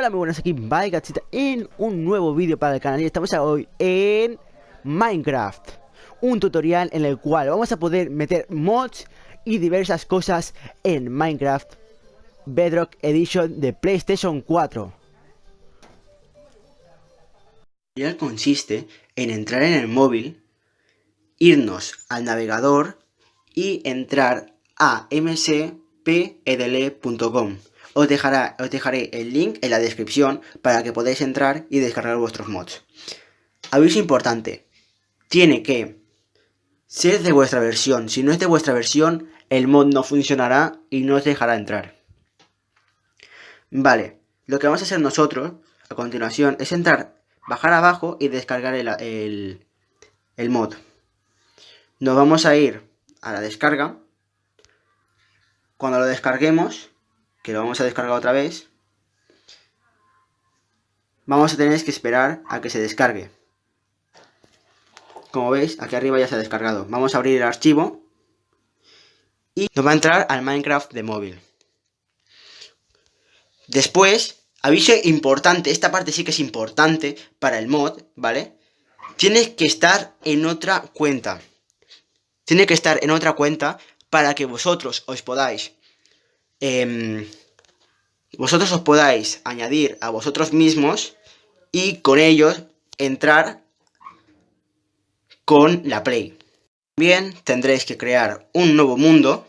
Hola, muy buenas, aquí Gachita en un nuevo vídeo para el canal. Y estamos hoy en Minecraft Un tutorial en el cual vamos a poder meter mods y diversas cosas en Minecraft Bedrock Edition de PlayStation 4 El tutorial consiste en entrar en el móvil, irnos al navegador y entrar a mcpedl.com os, dejará, os dejaré el link en la descripción para que podáis entrar y descargar vuestros mods. Aviso importante, tiene que ser de vuestra versión. Si no es de vuestra versión, el mod no funcionará y no os dejará entrar. Vale, lo que vamos a hacer nosotros a continuación es entrar, bajar abajo y descargar el, el mod. Nos vamos a ir a la descarga. Cuando lo descarguemos, que lo vamos a descargar otra vez, vamos a tener que esperar a que se descargue. Como veis, aquí arriba ya se ha descargado. Vamos a abrir el archivo y nos va a entrar al Minecraft de móvil. Después, aviso importante, esta parte sí que es importante para el mod, ¿vale? Tiene que estar en otra cuenta. Tiene que estar en otra cuenta para que vosotros os podáis Em, vosotros os podáis añadir a vosotros mismos y con ellos entrar con la Play. También tendréis que crear un nuevo mundo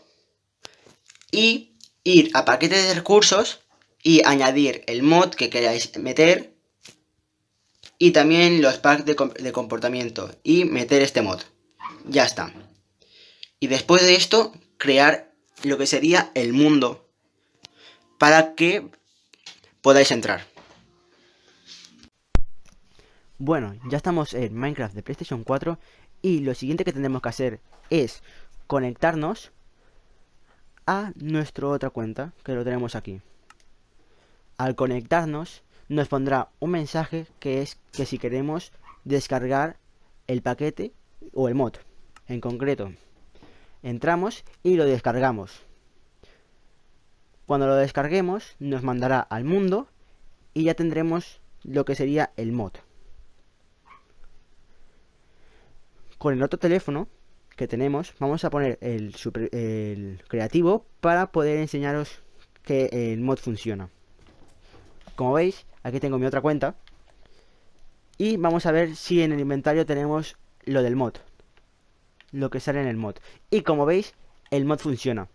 y ir a paquete de recursos y añadir el mod que queráis meter y también los packs de, de comportamiento y meter este mod. Ya está. Y después de esto, crear lo que sería el mundo para que podáis entrar. Bueno, ya estamos en Minecraft de PlayStation 4 y lo siguiente que tenemos que hacer es conectarnos a nuestra otra cuenta, que lo tenemos aquí. Al conectarnos nos pondrá un mensaje que es que si queremos descargar el paquete o el mod en concreto entramos y lo descargamos. Cuando lo descarguemos nos mandará al mundo y ya tendremos lo que sería el mod. Con el otro teléfono que tenemos vamos a poner el, creativo para poder enseñaros que el mod funciona. Como veis, aquí tengo mi otra cuenta. Y vamos a ver si en el inventario tenemos lo del mod lo que sale en el mod. Y como veis, el mod funciona.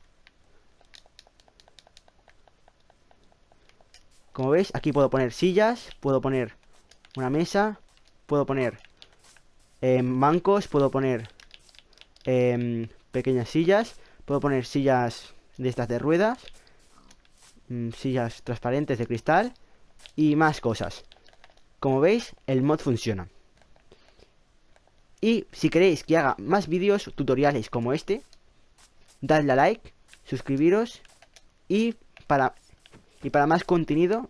Como veis, aquí puedo poner sillas, puedo poner una mesa, puedo poner eh, bancos, puedo poner em, pequeñas sillas, puedo poner sillas de estas de ruedas, mm, sillas transparentes de cristal y más cosas. Como veis, el mod funciona. Y si queréis que haga más vídeos tutoriales como este, dadle a like, suscribiros y para, y para más contenido